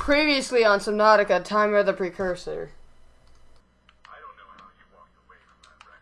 Previously on Subnautica, Time of the Precursor. I don't know how you walked away from that wreck,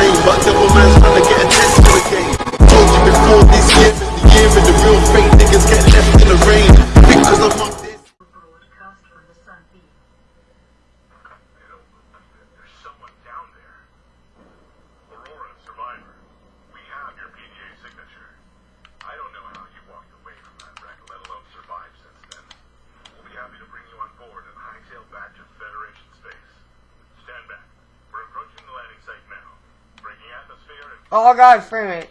name, but devil man's trying to get a test for the game. Told you before this year is the year when the real fake niggas get left in the rain. Because I'm up this. broadcast from the Sunbeam. I don't believe it. There's someone down there. Aurora, survivor. We have your PDA signature. I don't know how you walked away from that wreck, let alone survived since then. We'll be happy to bring you on board and hightail back to Federation space. Stand back. We're approaching the landing site now. Breaking atmosphere in Oh god, frame it.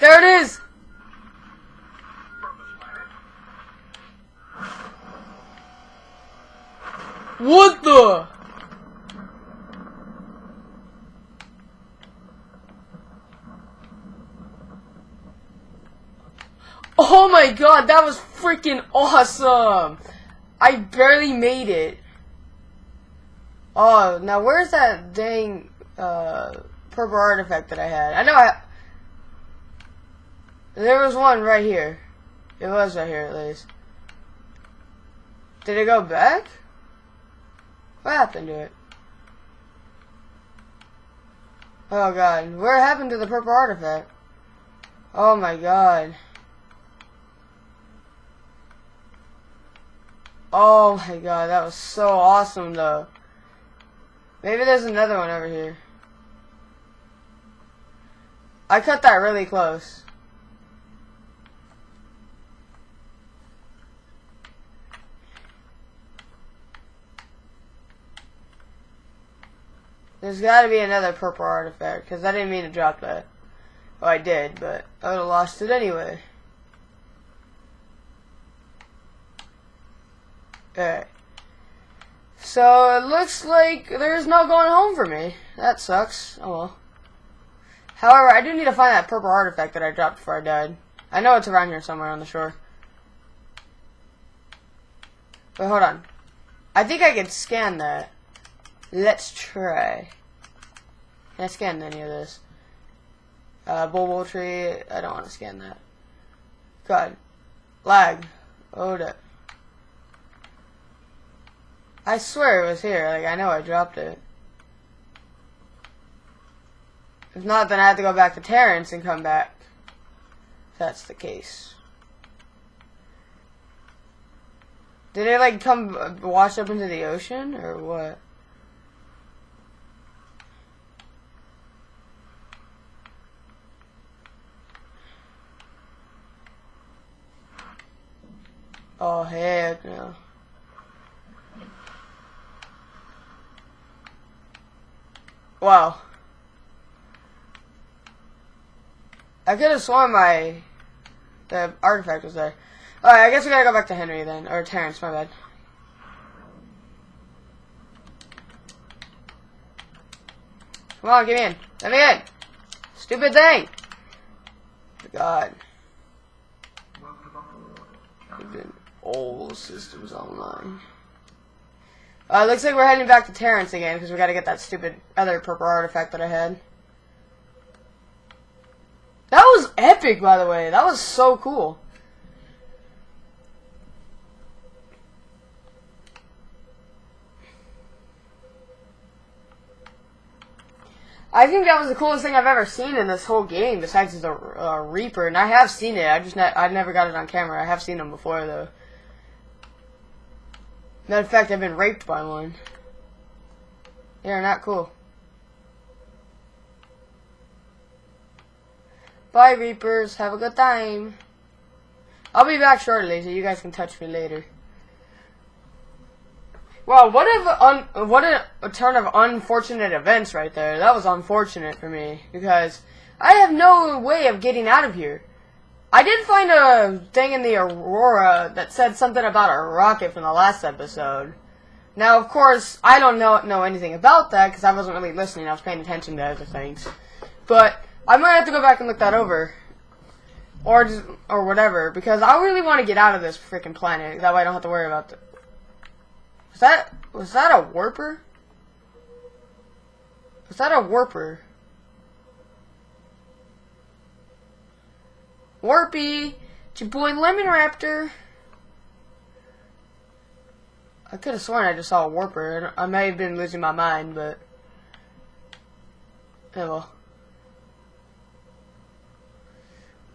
There it is! What the? Oh my god, that was freaking awesome! I barely made it. Oh, now where's that dang uh, purple artifact that I had? I know I. There was one right here. It was right here at least. Did it go back? What happened to it? Oh god, where happened to the purple artifact? Oh my god. Oh my god, that was so awesome though. Maybe there's another one over here. I cut that really close. There's got to be another purple artifact because I didn't mean to drop that. Oh, I did, but I would have lost it anyway. Alright. So it looks like there's no going home for me. That sucks. Oh well. However, I do need to find that purple artifact that I dropped before I died. I know it's around here somewhere on the shore. But hold on. I think I can scan that. Let's try. Can I scan any of this? Uh, bulbo tree. I don't want to scan that. God. Lag. Hold up. I swear it was here. Like, I know I dropped it. If not, then I have to go back to Terrence and come back. If that's the case. Did it, like, come wash up into the ocean, or what? Oh, heck no. Wow. I could have sworn my the artifact was there. Alright, I guess we gotta go back to Henry then. Or Terrence, my bad. Come on, get me in. Let me in. Stupid thing. God. Old systems online. Uh, looks like we're heading back to Terrence again because we got to get that stupid other purple artifact that I had. That was epic, by the way. That was so cool. I think that was the coolest thing I've ever seen in this whole game, besides the uh, Reaper. And I have seen it. I just ne- I never got it on camera. I have seen them before, though. Matter of fact, I've been raped by one. They're not cool. Bye, Reapers. Have a good time. I'll be back shortly, so you guys can touch me later. Wow, what a what a, a turn of unfortunate events right there. That was unfortunate for me because I have no way of getting out of here. I did find a thing in the Aurora that said something about a rocket from the last episode. Now, of course, I don't know know anything about that because I wasn't really listening. I was paying attention to other things. But I might have to go back and look that over, or just, or whatever, because I really want to get out of this freaking planet. That way, I don't have to worry about. The, was that was that a warper? Was that a warper? Warpy, it's your boy Lemon Raptor. I could have sworn I just saw a warper. I may have been losing my mind, but yeah, well.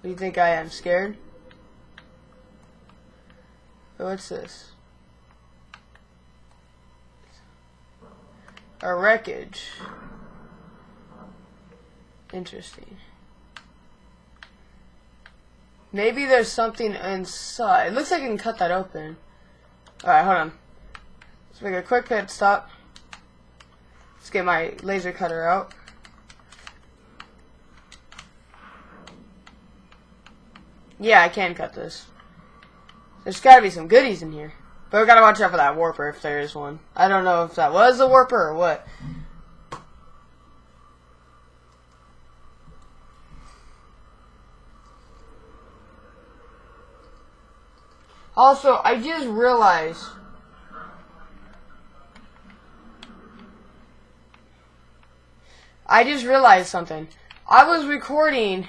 Do you think I am scared? What's this? A wreckage. Interesting. Maybe there's something inside. It looks like I can cut that open. Alright, hold on. Let's make a quick pit stop. Let's get my laser cutter out. Yeah, I can cut this. There's gotta be some goodies in here. But we gotta watch out for that warper if there is one. I don't know if that was a warper or what. Also, I just realized I just realized something. I was recording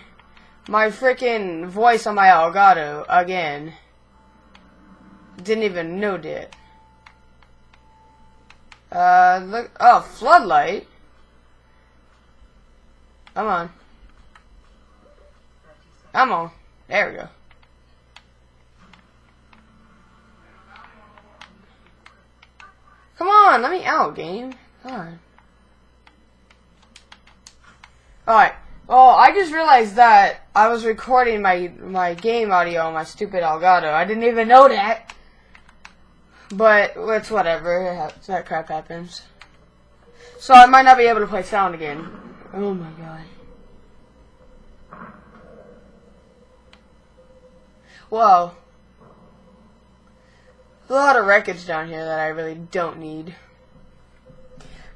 my freaking voice on my Elgato again. Didn't even know it. Uh, look. Oh, floodlight. Come on. Come on. There we go. Come on, let me out, game. On. Alright. Well, I just realized that I was recording my my game audio on my stupid Elgato. I didn't even know that. But it's whatever. That crap happens. So I might not be able to play sound again. Oh my god. Whoa. A lot of wreckage down here that I really don't need.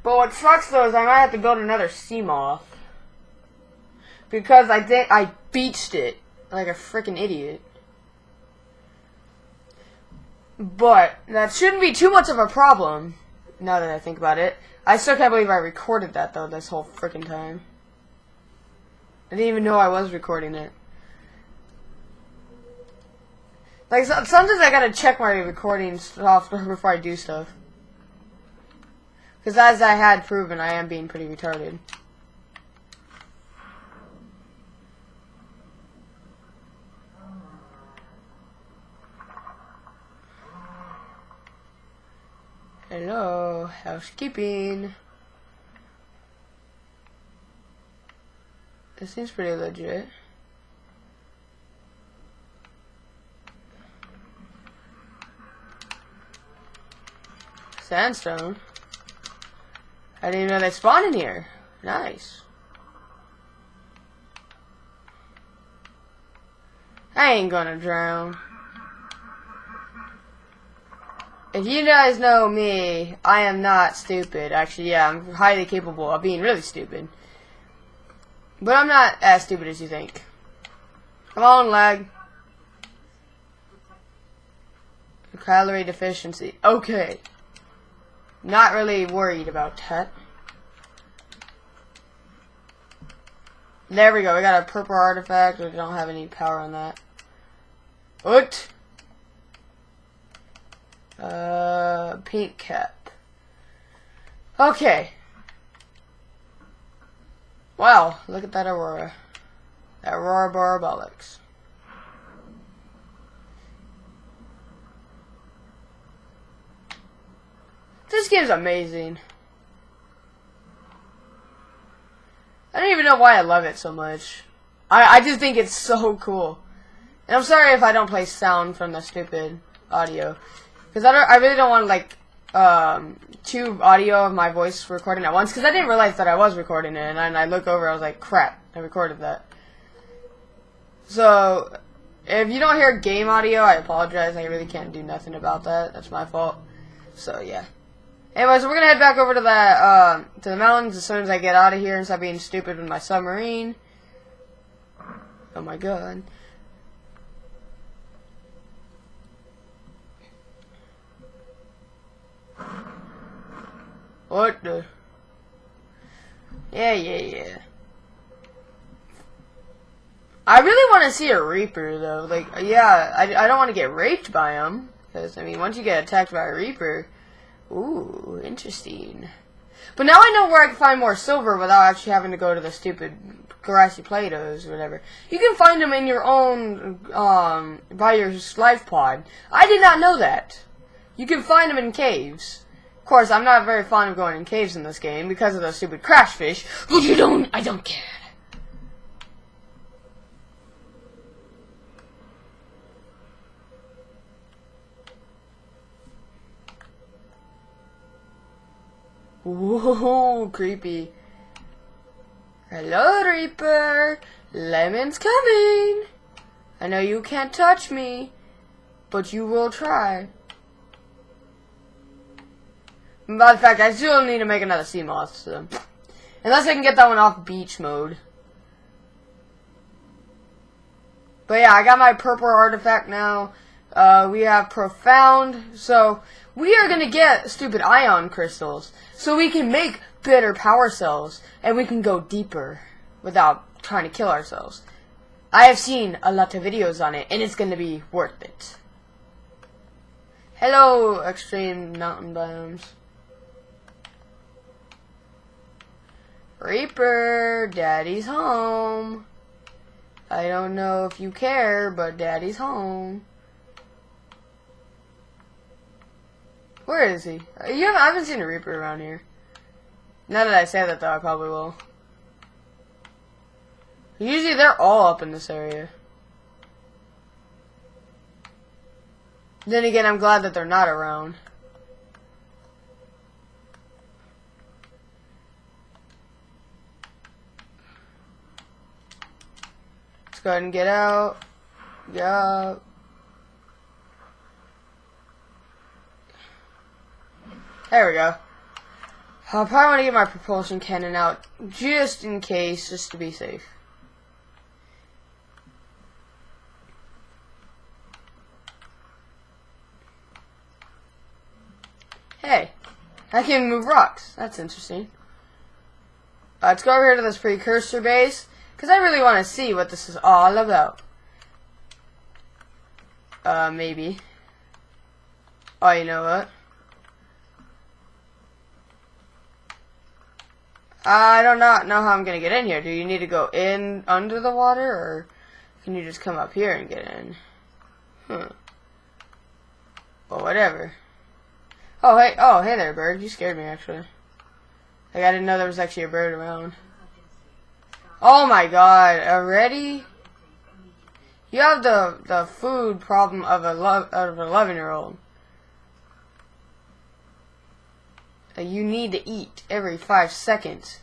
But what sucks though is I might have to build another Seamoth. Because I did I beached it like a freaking idiot. But that shouldn't be too much of a problem. Now that I think about it, I still can't believe I recorded that though this whole freaking time. I didn't even know I was recording it. Like sometimes I gotta check my recording software before I do stuff. Because as I had proven, I am being pretty retarded. Hello, housekeeping. This seems pretty legit. Sandstone. I didn't even know they spawn in here. Nice. I ain't gonna drown. If you guys know me, I am not stupid. Actually, yeah, I'm highly capable of being really stupid. But I'm not as stupid as you think. Come on, lag. Calorie deficiency. Okay. Not really worried about that. There we go. We got a purple artifact. We don't have any power on that. What? Uh, pink cap. Okay. Wow, look at that aurora. Aurora borealis. This game's amazing. I don't even know why I love it so much. I, I just think it's so cool. And I'm sorry if I don't play sound from the stupid audio. Because I, don't, I really don't want, like, um, tube audio of my voice recording at once. Because I didn't realize that I was recording it. And then I look over, I was like, crap, I recorded that. So, If you don't hear game audio, I apologize. I really can't do nothing about that. That's my fault. So yeah. Anyways, we're gonna head back over to that uh, to the mountains as soon as I get out of here and stop being stupid with my submarine. Oh my god. What the? Yeah, yeah, yeah. I really want to see a Reaper, though. Like, yeah, I, I don't want to get raped by him. Because, I mean, once you get attacked by a Reaper, ooh, interesting. But now I know where I can find more silver without actually having to go to the stupid grassy plateaus or whatever. You can find them in your own, um, by your life pod. I did not know that. You can find them in caves. Of course, I'm not very fond of going in caves in this game because of those stupid crashfish, but you don't, I don't care. Whoa, creepy. Hello, Reaper. Lemon's coming. I know you can't touch me, but you will try. Matter of fact, I still need to make another Seamoth, so. Unless I can get that one off beach mode. But yeah, I got my purple artifact now. Uh, we have profound, so we are gonna get stupid ion crystals, so we can make better power cells, and we can go deeper without trying to kill ourselves. I have seen a lot of videos on it, and it's gonna be worth it. Hello, extreme mountain biomes. Reaper, Daddy's home. I don't know if you care, but Daddy's home. Where is he? Uh, You haven't, I haven't seen a Reaper around here. Now that I say that, though, I probably will. Usually they're all up in this area. Then again, I'm glad that they're not around. Let's go ahead and get out. Get out. There we go. I'll probably want to get my propulsion cannon out just in case, just to be safe. Hey, I can move rocks. That's interesting. Uh, let's go over here to this precursor base, because I really want to see what this is all about. Uh, maybe. Oh, you know what? I do not know how I'm gonna get in here. Do you need to go in under the water, or can you just come up here and get in? Hmm. Well, whatever. Oh, hey, oh, hey there, bird. You scared me, actually. Like, I didn't know there was actually a bird around. Oh my god, already? You have the, the food problem of a of an 11 You need to eat every five seconds.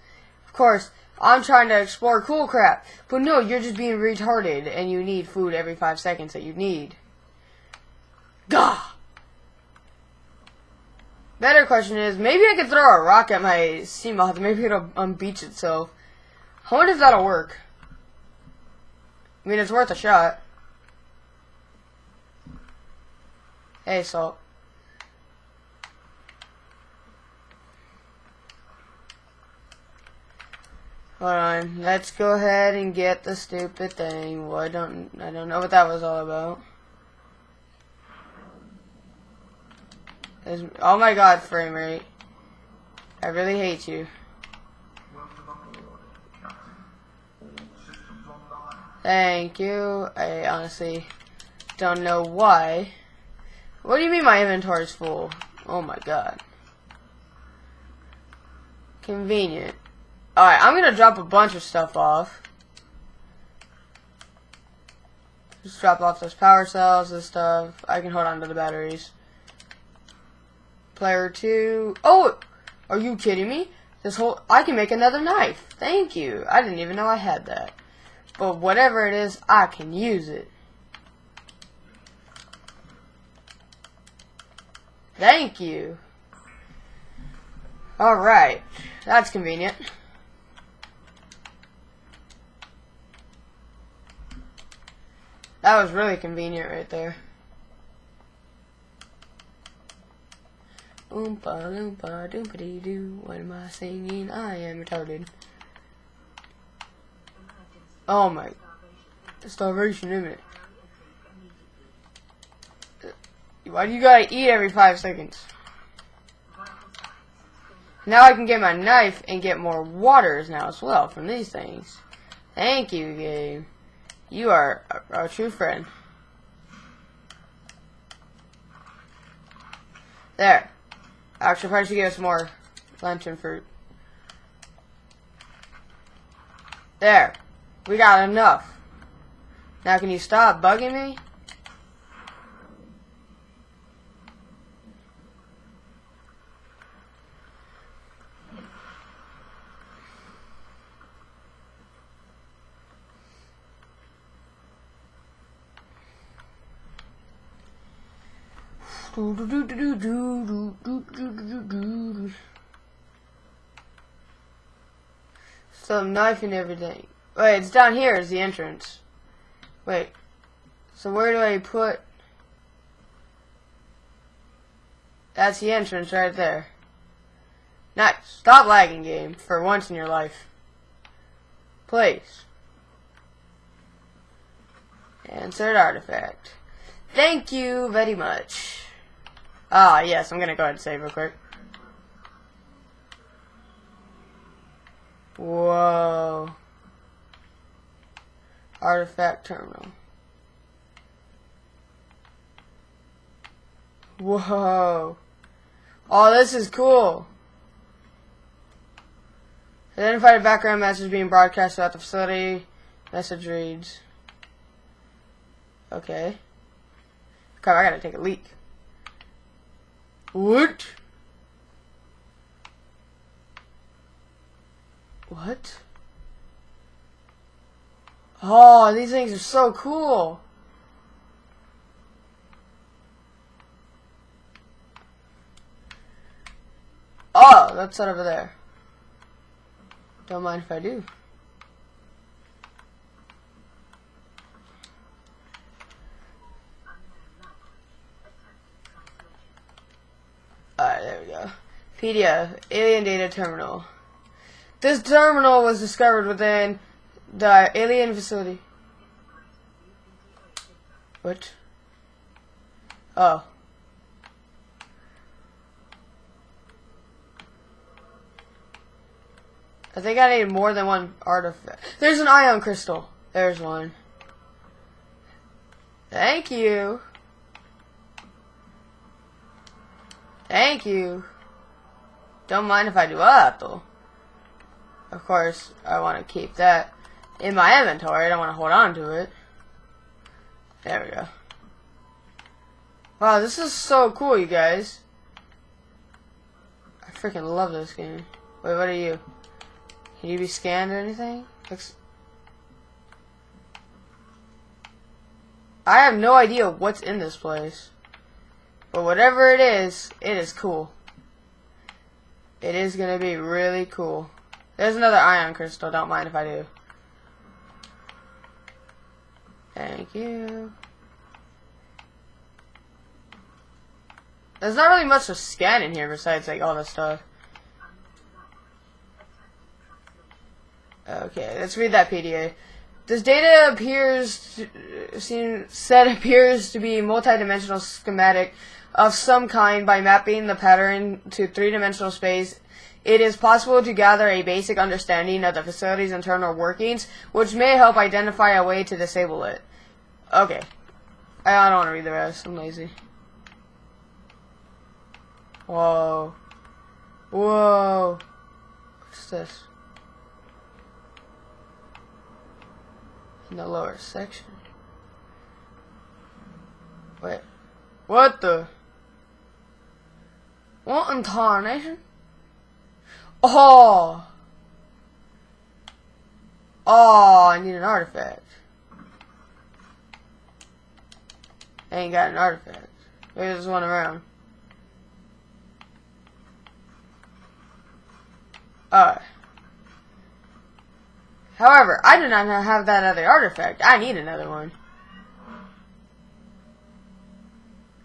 Of course, I'm trying to explore cool crap, but no, you're just being retarded and you need food every five seconds that you need. Gah! Better question is, maybe I could throw a rock at my Seamoth, maybe it'll unbeach itself. I wonder if that'll work. I mean, it's worth a shot. Hey, Salt. Hold on, let's go ahead and get the stupid thing. Well, I don't, I don't know what that was all about. There's, oh my god, frame rate. I really hate you. Thank you. I honestly don't know why. What do you mean my inventory is full? Oh my god. Convenient. Alright, I'm gonna drop a bunch of stuff off. Just drop off those power cells, and stuff. I can hold on to the batteries. Player 2. Oh! Are you kidding me? This whole... I can make another knife. Thank you. I didn't even know I had that. But whatever it is, I can use it. Thank you. Alright. That's convenient. That was really convenient right there. Oompa loompa doompa dee doo. What am I singing? I am retarded. Oh my. Starvation imminent. Why do you gotta eat every five seconds? Now I can get my knife and get more waters now as well from these things. Thank you, game. You are a, a true friend. There. Actually, probably should give us more lantern fruit. There. We got enough. Now can you stop bugging me? Some knife and everything. Wait, it's down here is the entrance. Wait. So where do I put... That's the entrance right there. Nice. Stop lagging, game, for once in your life. Please. Insert artifact. Thank you very much. Ah, yes, I'm gonna go ahead and save real quick. Whoa. Artifact terminal. Whoa. Oh, this is cool. Identified background message being broadcast throughout the facility. Message reads. Okay. Crap, I gotta take a leak. What? What? Oh, these things are so cool. Oh, that's that over there. Don't mind if I do. Alright, there we go. PDF, Alien Data Terminal. This terminal was discovered within the alien facility. What? Oh. I think I need more than one artifact. There's an ion crystal. There's one. Thank you. Thank you. Don't mind if I do that, though. Of course, I want to keep that in my inventory. I don't want to hold on to it. There we go. Wow, this is so cool, you guys. I freaking love this game. Wait, what are you? Can you be scanned or anything? Looks I have no idea what's in this place. But whatever it is, it is cool. It is going to be really cool. There's another ion crystal. Don't mind if I do. Thank you. There's not really much to scan in here besides like all this stuff. Okay, let's read that PDA. This data appears to, uh, seem, said appears to be multidimensional schematic of some kind by mapping the pattern to three-dimensional space. It is possible to gather a basic understanding of the facility's internal workings, which may help identify a way to disable it. Okay. I don't want to read the rest. I'm lazy. Whoa. Whoa. What's this? In the lower section. Wait. What the? What incarnation? Oh! Oh, I need an artifact. I ain't got an artifact. There's one around. Alright. However, I do not have that other artifact. I need another one.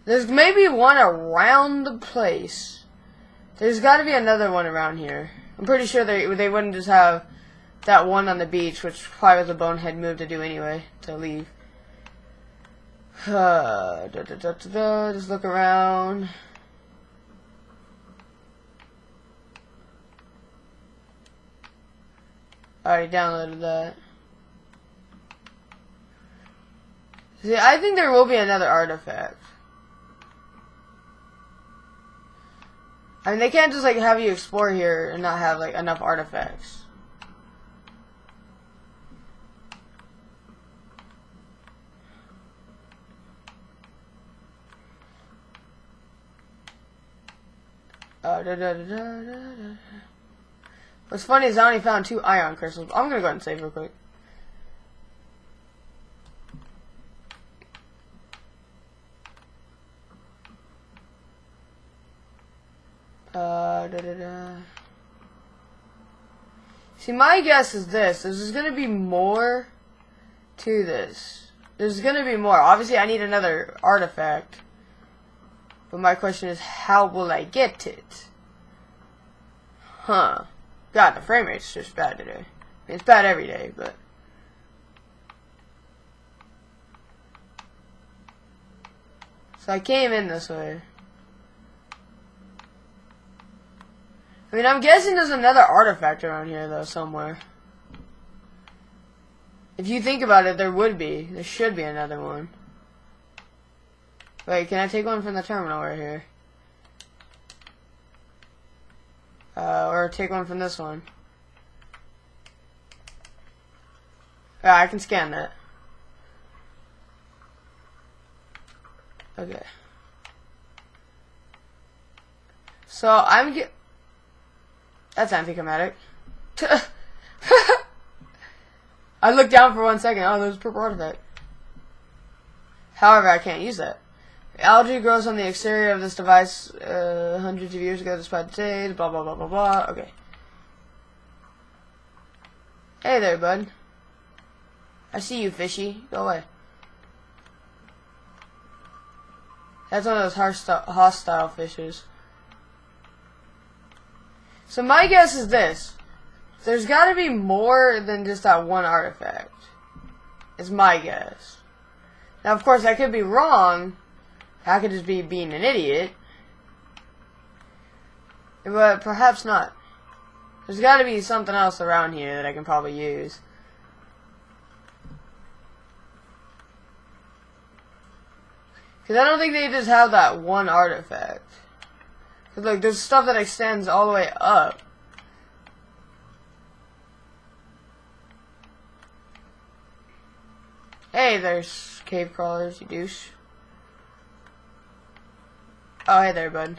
There's maybe one around the place. There's got to be another one around here. I'm pretty sure they they wouldn't just have that one on the beach, which probably was a bonehead move to do anyway, to leave. Da, da, da, just look around. I already downloaded that. See, I think there will be another artifact. I mean, they can't just like have you explore here and not have like enough artifacts. Uh, da, da, da. What's funny is I only found two ion crystals. I'm gonna go ahead and save real quick. Uh, da, da, da. See, my guess is this. There's gonna be more to this. There's gonna be more. Obviously, I need another artifact. But my question is, how will I get it? Huh. God, the frame rate's just bad today. I mean, it's bad every day, but... So I came in this way. I mean, I'm guessing there's another artifact around here, though, somewhere. If you think about it, there would be. There should be another one. Wait, can I take one from the terminal right here? Uh, or take one from this one. Yeah, I can scan that. Okay. So I'm get. That's anticlimactic. I looked down for one second. Oh, there's a purple artifact. However, I can't use that. Algae grows on the exterior of this device uh, hundreds of years ago, despite the date, blah, blah, blah, blah, blah. Okay. Hey there, bud. I see you, fishy. Go away. That's one of those hostile, hostile fishes. So my guess is this. There's got to be more than just that one artifact. Is my guess. Now, of course, I could be wrong. I could just be being an idiot. But perhaps not. There's got to be something else around here that I can probably use. Because I don't think they just have that one artifact. Like, there's stuff that extends all the way up. Hey, there's cave crawlers, you douche. Oh, hey there, bud.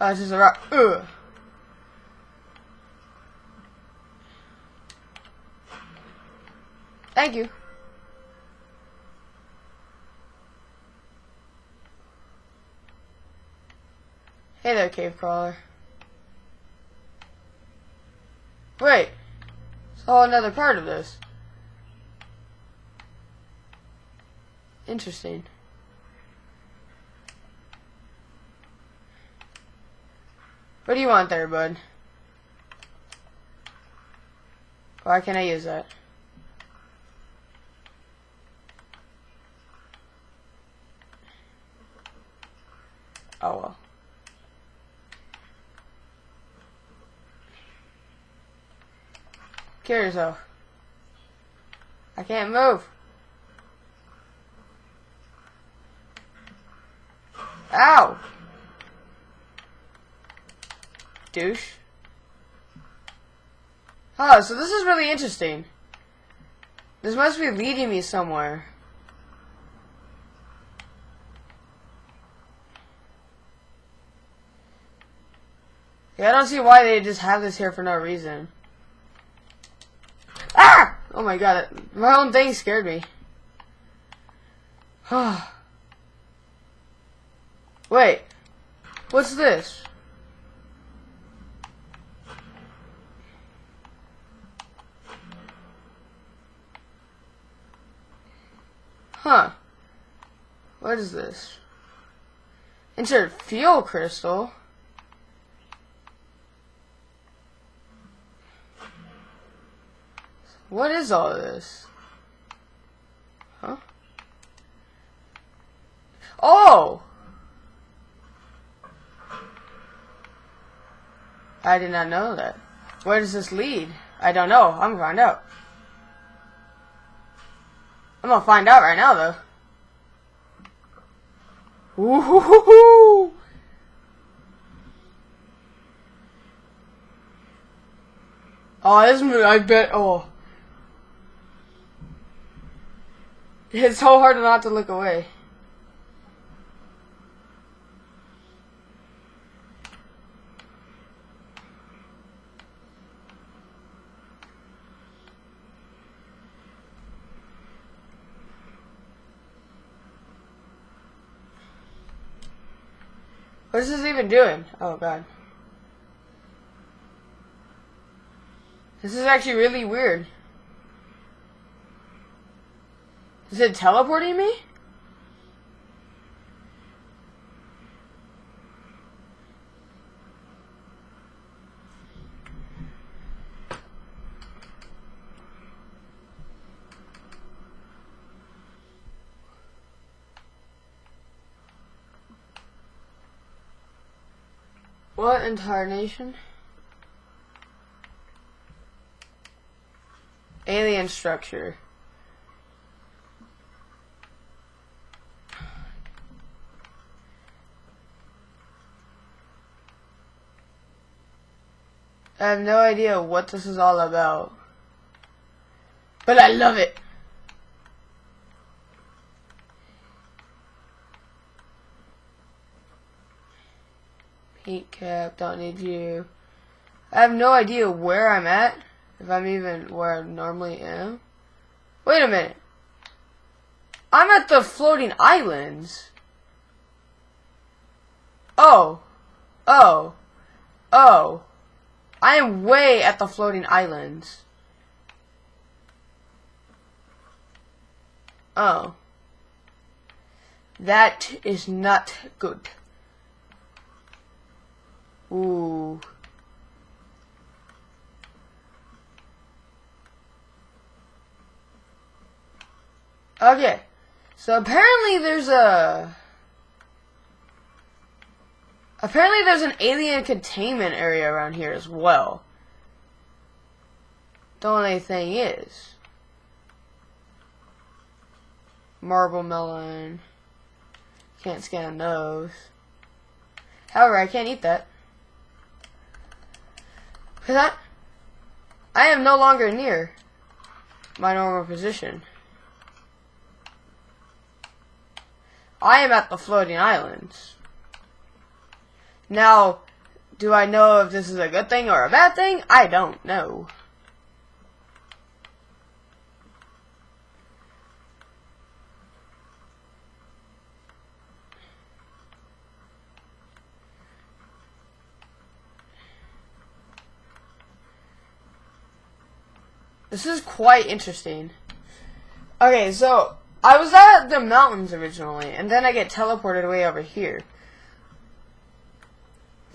This is a rock. Ugh. Thank you. Hey there, cave crawler. Wait. All another part of this. Interesting. What do you want there, bud? Why can't I use that? Oh well. Kill yourself. I can't move. Ow! Douche. Oh, so this is really interesting. This must be leading me somewhere. Yeah, I don't see why they just have this here for no reason. Ah! Oh my god, my own thing scared me. Wait, what's this? Huh. What is this? Insert fuel crystal. What is all this? Huh? Oh! I did not know that. Where does this lead? I don't know. I'm gonna find out. I'm gonna find out right now, though. Ooh. Oh, this movie, I bet. Oh. It's so hard not to look away. What is this even doing? Oh god. This is actually really weird. Is it teleporting me? What incarnation? Alien structure. I have no idea what this is all about. But I love it. Cap, don't need you. I have no idea where I'm at. If I'm even where I normally am. Wait a minute. I'm at the floating islands. Oh. Oh. Oh. I am way at the floating islands. Oh. That is not good. Ooh. Okay. So apparently there's a Apparently there's an alien containment area around here as well. The only thing is Marble melon. Can't scan those. However, I can't eat that. I am no longer near my normal position. I am at the floating islands. Now, do I know if this is a good thing or a bad thing? I don't know. This is quite interesting. Okay, so I was at the mountains originally, and then I get teleported way over here.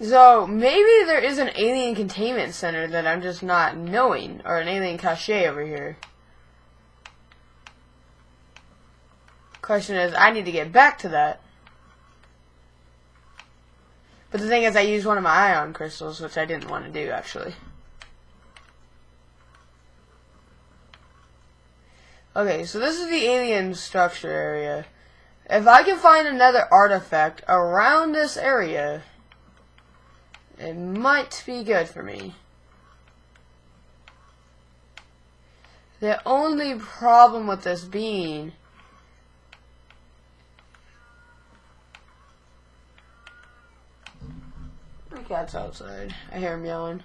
So maybe there is an alien containment center that I'm just not knowing, or an alien cache over here. Question is, I need to get back to that. But the thing is, I used one of my ion crystals, which I didn't want to do, actually. Okay, so this is the alien structure area. If I can find another artifact around this area, it might be good for me. The only problem with this being My cat's outside. I hear him yelling.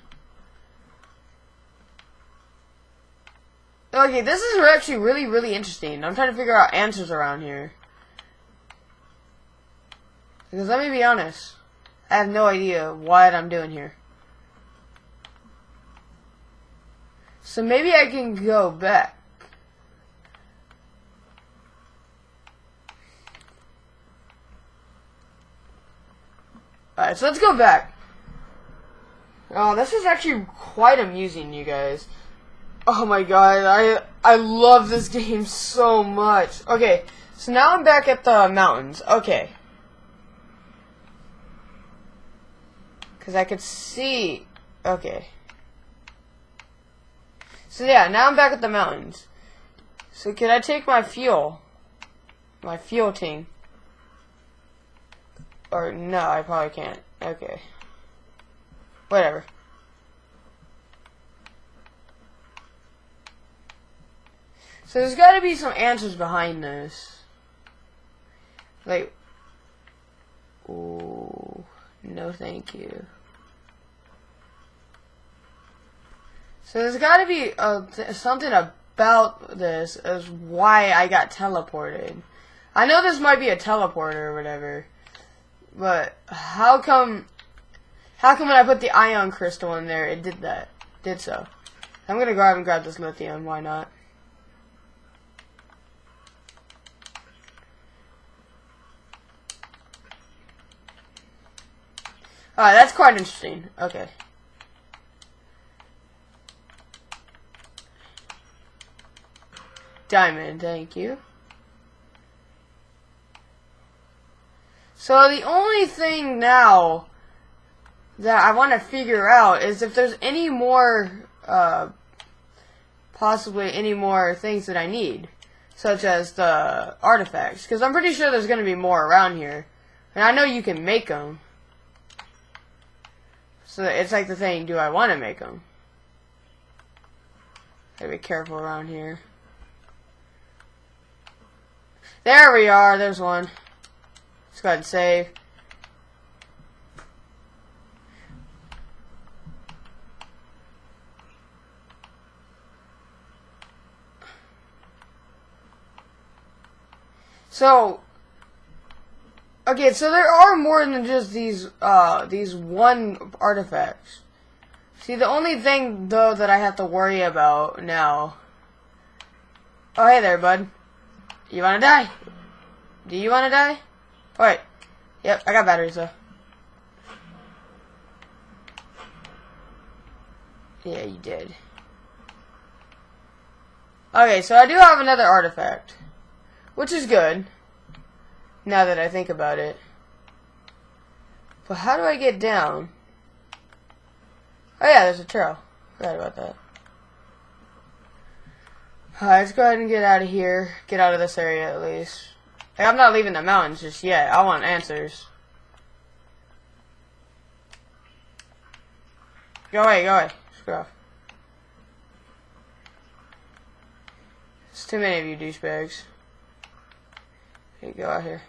Okay, this is actually really, really interesting. I'm trying to figure out answers around here. Because let me be honest, I have no idea what I'm doing here. So maybe I can go back. Alright, so let's go back. Oh, this is actually quite amusing, you guys. Oh my god, I I love this game so much. Okay, so now I'm back at the mountains. Okay. Because I could see... Okay. So yeah, now I'm back at the mountains. So can I take my fuel? My fuel ting. Or no, I probably can't. Okay. Whatever. So there's got to be some answers behind this. Like, oh, no thank you. So there's got to be something about this as why I got teleported. I know this might be a teleporter or whatever, but how come? How come when I put the ion crystal in there, it did that? Did so? I'm gonna go out and grab this lithium. Why not? Alright, that's quite interesting. Okay. Diamond, thank you. So the only thing now that I want to figure out is if there's any more, uh, possibly any more things that I need, such as the artifacts, because I'm pretty sure there's going to be more around here, and I know you can make them. So it's like the thing, do I want to make them? Gotta be careful around here. There we are, there's one. Let's go ahead and save. So, okay, so there are more than just these, uh, these one artifacts. See, the only thing, though, that I have to worry about now... Oh, hey there, bud. You wanna die? Do you wanna die? Wait. Yep, I got batteries, though. Yeah, you did. Okay, so I do have another artifact. Which is good. Now that I think about it. But how do I get down? Oh yeah, there's a trail. Forgot about that. Let's go ahead and get out of here. Get out of this area at least. I'm not leaving the mountains just yet. I want answers. Go away, go away. Screw off. It's too many of you douchebags. Okay, go out here.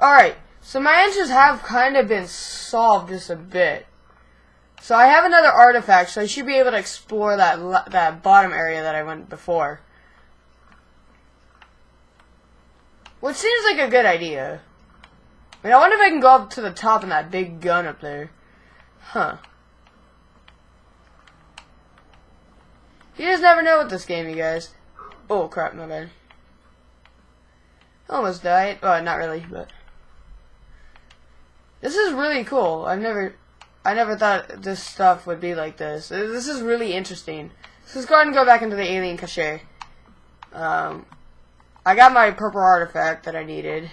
Alright, so my answers have kind of been solved just a bit. So I have another artifact, so I should be able to explore that that bottom area that I went before. Which seems like a good idea. I mean, I wonder if I can go up to the top in that big gun up there. Huh. You just never know with this game, you guys. Oh, crap, my bad. Almost died. Well, not really, but... This is really cool. I've never... I never thought this stuff would be like this. This is really interesting. So let's go ahead and go back into the alien cache. Um, I got my purple artifact that I needed.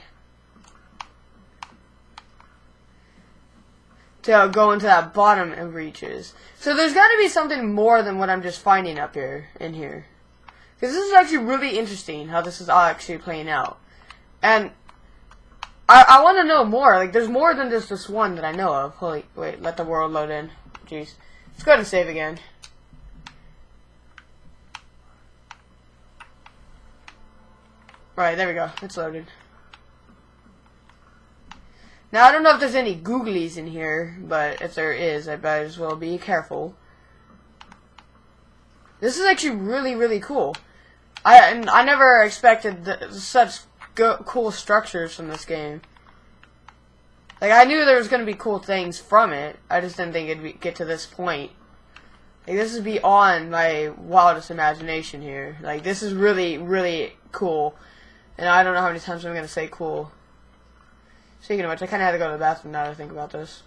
To go into that bottom of reaches. So there's got to be something more than what I'm just finding up here, in here. Because this is actually really interesting, how this is all actually playing out. And I, I want to know more. Like, there's more than just this one that I know of. Holy, wait, let the world load in. Jeez. Let's go ahead and save again. Right, there we go. It's loaded. Now, I don't know if there's any googlies in here, but if there is, I might as well be careful. This is actually really, really cool. I I never expected such cool structures from this game. Like, I knew there was going to be cool things from it. I just didn't think it'd be, get to this point. Like, this is beyond my wildest imagination here. Like, this is really, really cool. And I don't know how many times I'm going to say cool. Speaking of which, I kind of had to go to the bathroom now that I think about this.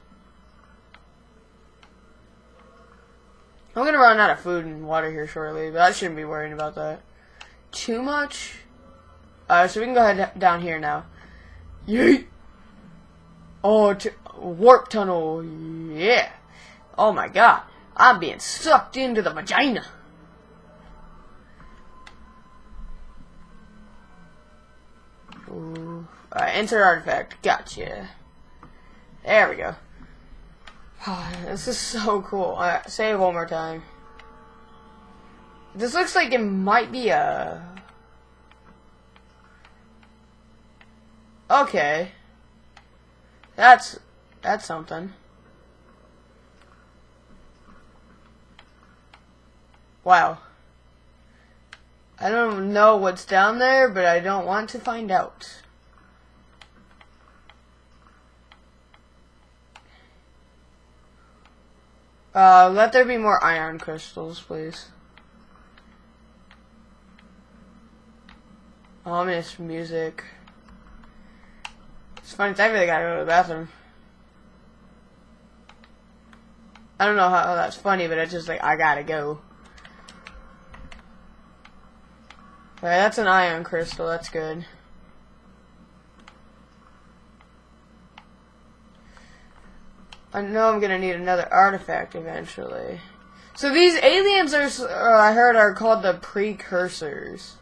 I'm going to run out of food and water here shortly, but I shouldn't be worrying about that. Too much? Uh, so we can go ahead down here now. Yeet! Oh, warp tunnel. Yeah. Oh my god. I'm being sucked into the vagina. Ooh. Alright, enter artifact. Gotcha. There we go. this is so cool. Alright, say it one more time. This looks like it might be a... Okay. That's that's something. Wow. I don't know what's down there, but I don't want to find out. Uh, let there be more ion crystals, please. Ominous music. It's funny, I really gotta go to the bathroom. I don't know how that's funny, but it's just like, I gotta go. Alright, that's an ion crystal, that's good. I know I'm gonna need another artifact eventually. So these aliens are, uh, I heard, are called the precursors.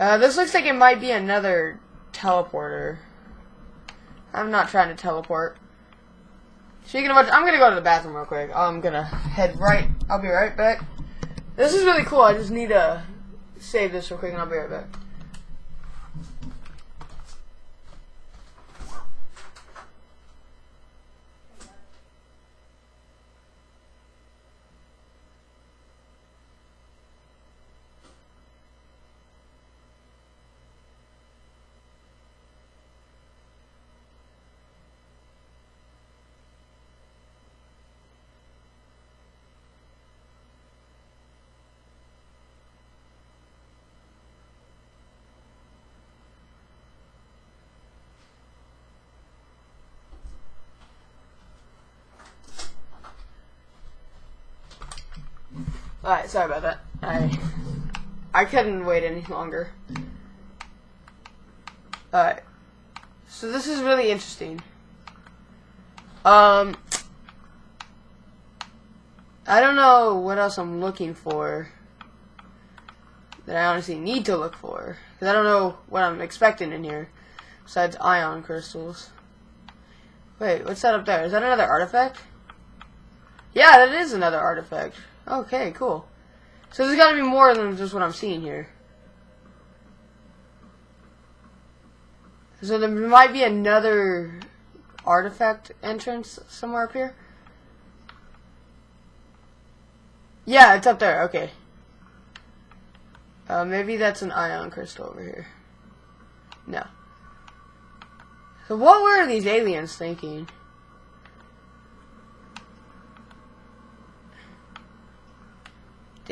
Uh, this looks like it might be another teleporter. I'm not trying to teleport. Speaking of which, I'm gonna go to the bathroom real quick. I'm gonna head right. I'll be right back. This is really cool. I just need to save this real quick, and I'll be right back. Alright, sorry about that. I I couldn't wait any longer. Alright. So this is really interesting. Um I don't know what else I'm looking for that I honestly need to look for. Because I don't know what I'm expecting in here besides ion crystals. Wait, what's that up there? Is that another artifact? Yeah, that is another artifact. Okay, cool. So there's got to be more than just what I'm seeing here. So there might be another artifact entrance somewhere up here. Yeah, it's up there. Okay. Uh, maybe that's an ion crystal over here. No. So what were these aliens thinking?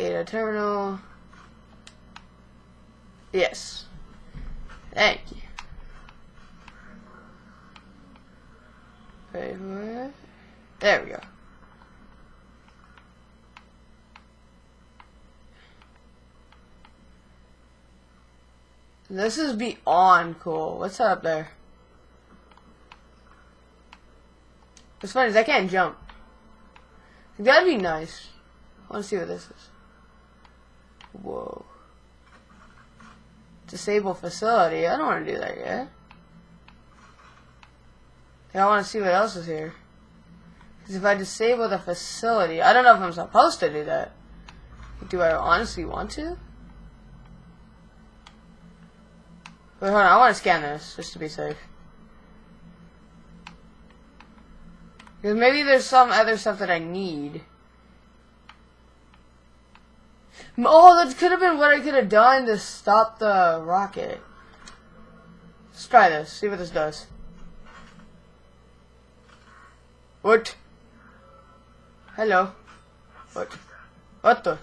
Data terminal. Yes. Thank you. Wait? There we go. This is beyond cool. What's up there? What's funny is I can't jump. That'd be nice. I want to see what this is. Whoa. Disable facility. I don't want to do that yet. I want to see what else is here. Because if I disable the facility, I don't know if I'm supposed to do that. Do I honestly want to? Wait, hold on. I want to scan this just to be safe. Because maybe there's some other stuff that I need. Oh, that could have been what I could have done to stop the rocket. Let's try this. See what this does. What? Hello. What? What the?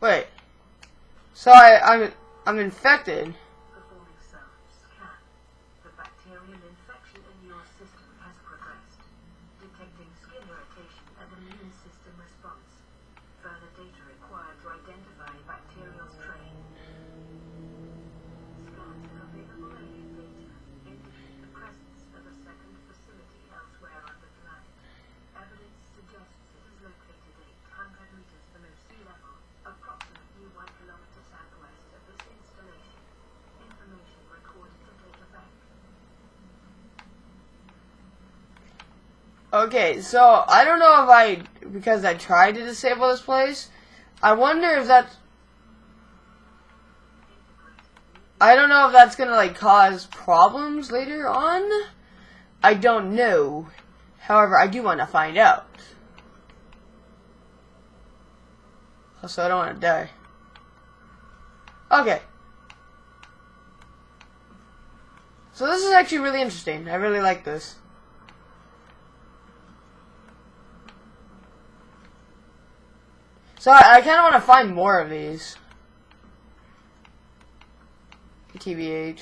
Wait. So I, I'm, I'm infected. Okay, so I don't know if I because I tried to disable this place. I wonder if that's I don't know if that's gonna like cause problems later on. I don't know. However, I do want to find out. Also, I don't want to die. Okay. So this is actually really interesting. I really like this. So I, I kind of want to find more of these. TBH.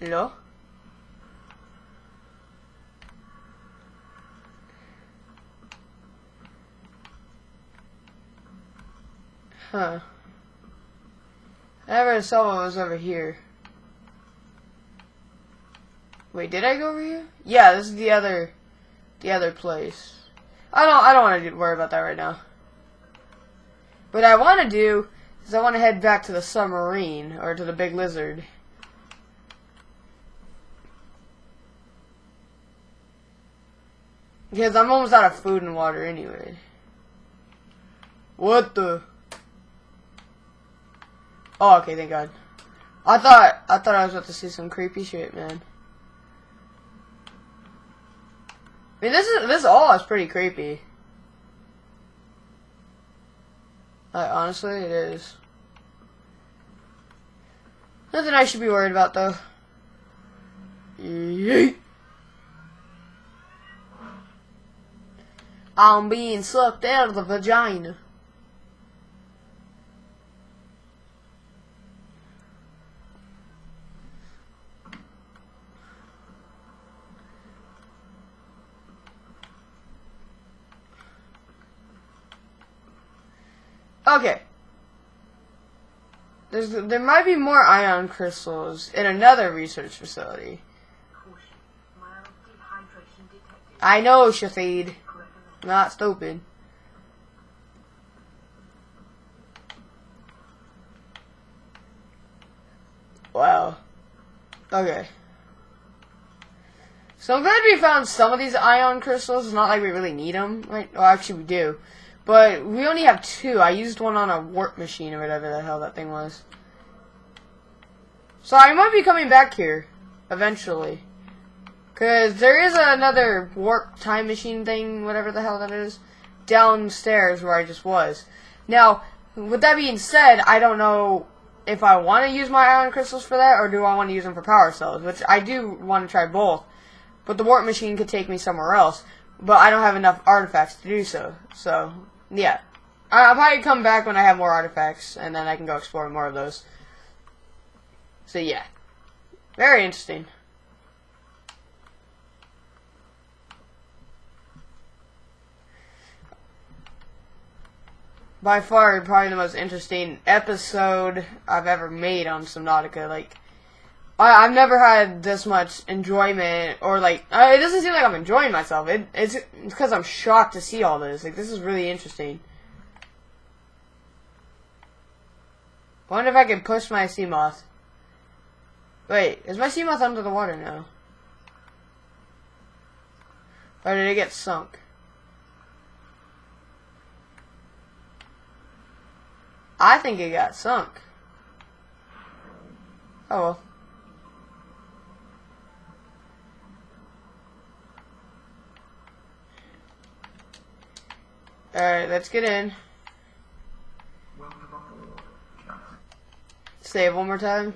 Hello? Huh. I never saw what was over here. Wait, did I go over here? Yeah, this is the other, the other place. I don't, I don't want to worry about that right now. What I want to do is I want to head back to the submarine or to the big lizard. Because I'm almost out of food and water anyway. What the? Oh, okay, thank God. I thought I thought I was about to see some creepy shit, man. I mean, this is this all is pretty creepy. Like, honestly, it is. Nothing I should be worried about, though. Yeet. I'm being sucked out of the vagina. Okay. There's there might be more ion crystals in another research facility. I know, Shafid. Not stupid. Wow. Okay. So I'm glad we found some of these ion crystals. It's not like we really need them. Right? Well, actually we do. But we only have two. I used one on a warp machine or whatever the hell that thing was. So I might be coming back here. Eventually. Because there is another warp time machine thing, whatever the hell that is, downstairs where I just was. Now, with that being said, I don't know if I want to use my ion crystals for that, or do I want to use them for power cells, which I do want to try both. But the warp machine could take me somewhere else, but I don't have enough artifacts to do so. So, yeah. I'll probably come back when I have more artifacts, and then I can go explore more of those. So, yeah. Very interesting. by far probably the most interesting episode I've ever made on Subnautica. Like, I, I've never had this much enjoyment, or like, uh, it doesn't seem like I'm enjoying myself. It, it's because I'm shocked to see all this. Like, this is really interesting. wonder if I can push my sea. Wait, is my sea under the water now? Or did it get sunk? I think it got sunk. Oh well. Alright, let's get in. Save one more time.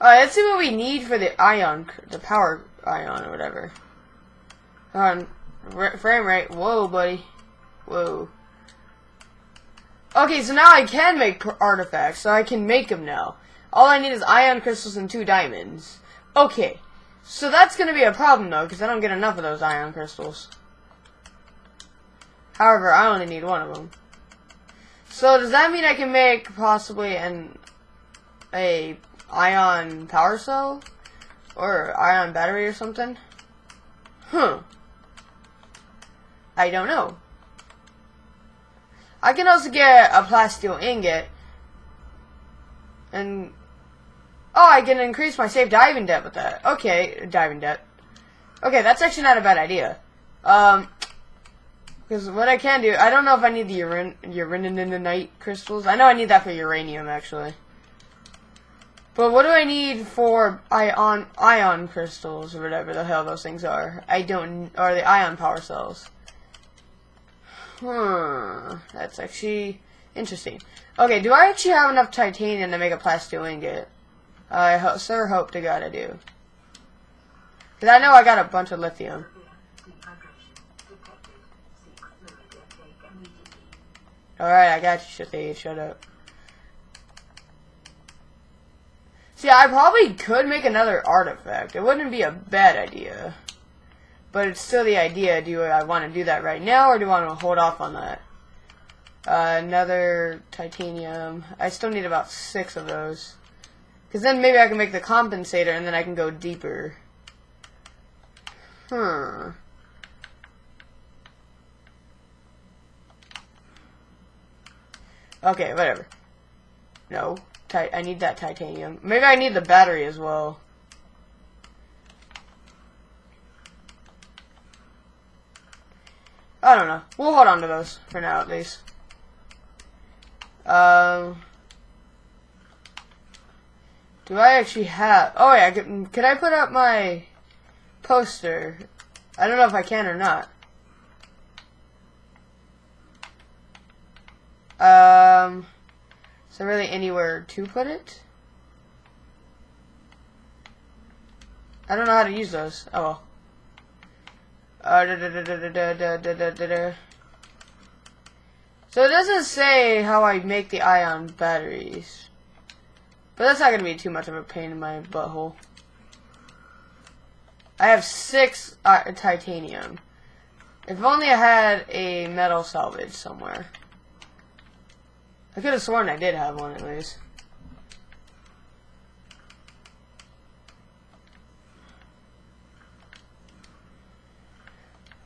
Alright, let's see what we need for the ion, the power ion or whatever. On. Frame rate. Whoa, buddy. Whoa. Okay, so now I can make artifacts, so I can make them now. All I need is ion crystals and two diamonds. Okay, so that's going to be a problem, though, because I don't get enough of those ion crystals. However, I only need one of them. So does that mean I can make possibly an a ion power cell or ion battery or something? Huh. I don't know. I can also get a plasteel ingot and oh, I can increase my safe diving depth with that. Okay, diving depth. Okay, that's actually not a bad idea. Um, because what I can do, I don't know if I need the uran uraninite crystals. I know I need that for uranium, actually. But what do I need for ion ion crystals or whatever the hell those things are? I don't, or the ion power cells. Hmm, that's actually interesting. Okay, do I actually have enough titanium to make a plasteel ingot? I ho sure hope to God I do. Because I know I got a bunch of lithium. Alright, I got you. Shut up. See, I probably could make another artifact. It wouldn't be a bad idea. But it's still the idea. Do I want to do that right now, or do I want to hold off on that? Uh, another titanium. I still need about six of those. Because then maybe I can make the compensator, and then I can go deeper. Hmm. Okay, whatever. No. I need that titanium. Maybe I need the battery as well. I don't know. We'll hold on to those for now, at least. Um, do I actually have? Oh yeah, can, can I put up my poster? I don't know if I can or not. Um, there really anywhere to put it? I don't know how to use those. Oh well. Uh, da, da, da, so it doesn't say how I make the ion batteries. But that's not going to be too much of a pain in my butthole. I have six uh, titanium. If only I had a metal salvage somewhere. I could have sworn I did have one at least.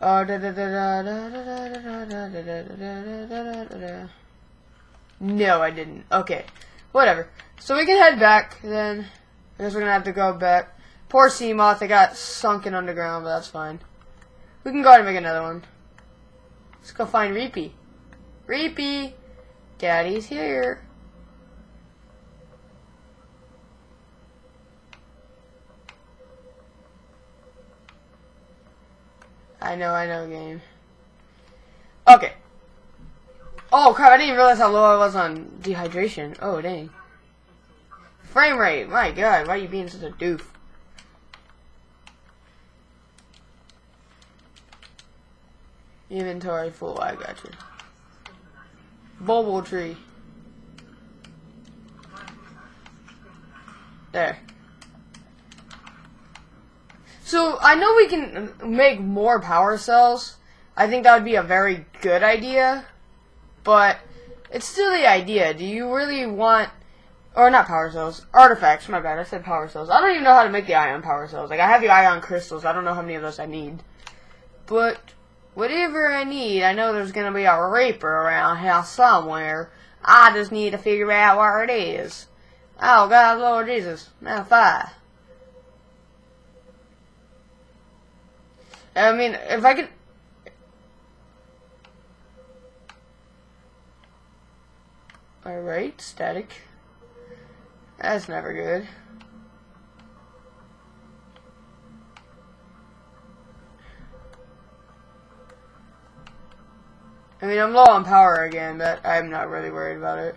Oh, da da da da da da da da da da da da da da No, I didn't. Okay. Whatever. So we can head back then. I guess we're gonna have to go back. Poor Seamoth, it got sunken underground, but that's fine. We can go ahead and make another one. Let's go find Reapy. Reapy! Daddy's here. I know, I know, game. Okay. Oh crap, I didn't realize how low I was on dehydration. Oh dang. Frame rate, my god, why are you being such a doof? Inventory full, I got you. Bulbo tree. There. So, I know we can make more power cells. I think that would be a very good idea. But, it's still the idea. Do you really want Or not power cells. Artifacts, my bad. I said power cells. I don't even know how to make the ion power cells. Like, I have the ion crystals. I don't know how many of those I need. But, whatever I need, I know there's gonna be a reaper around here somewhere. I just need to figure out where it is. Oh, God, Lord Jesus. Now, fire. I mean, if I could... Alright, static. That's never good. I mean, I'm low on power again, but I'm not really worried about it.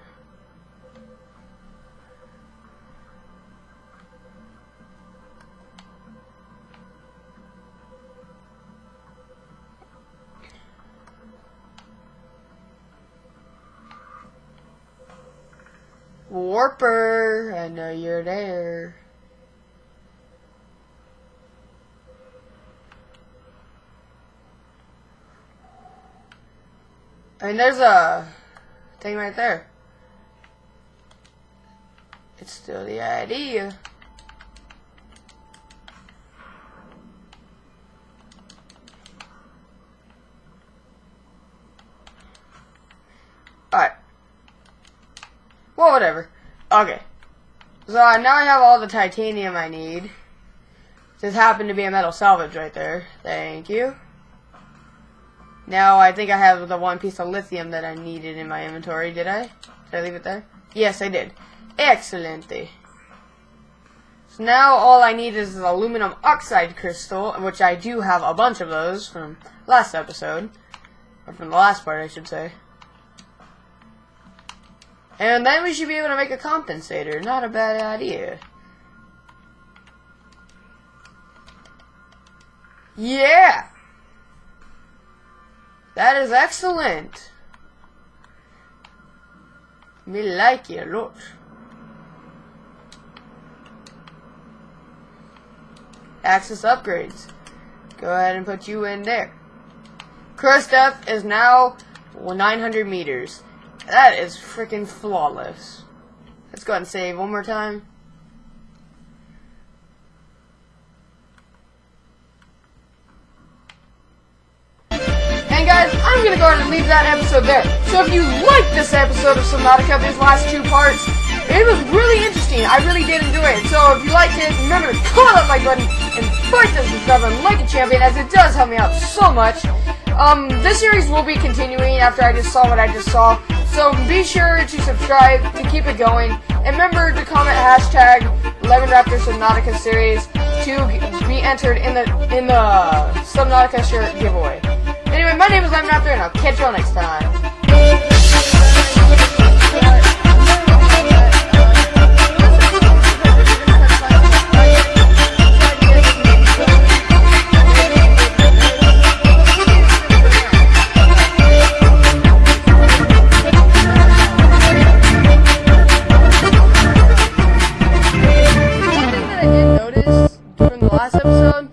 Warper, I know you're there. I mean, there's a thing right there. It's still the idea. Alright. Well, whatever. Okay. So I now I have all the titanium I need. Just happened to be a metal salvage right there. Thank you. Now I think I have the one piece of lithium that I needed in my inventory. Did I? Did I leave it there? Yes, I did. Excellent. So now all I need is the aluminum oxide crystal, which I do have a bunch of those from last episode. Or from the last part, I should say. And then we should be able to make a compensator. Not a bad idea. Yeah! That is excellent. Me like it a lot. Access upgrades. Go ahead and put you in there. Crush depth is now 900 meters. That is freaking flawless. Let's go ahead and save one more time. I'm gonna go ahead and leave that episode there. So if you liked this episode of Subnautica, these last two parts, it was really interesting. I really did enjoy it. So if you liked it, remember to click that like button and fight this button like a champion, as it does help me out so much. Um, this series will be continuing after I just saw what I just saw. So be sure to subscribe to keep it going. And remember to comment hashtag 11 Raptors Subnautica series to be entered in the in the Subnautica shirt giveaway. Anyway, my name is Lemon After, and I'll catch y'all next time. last episode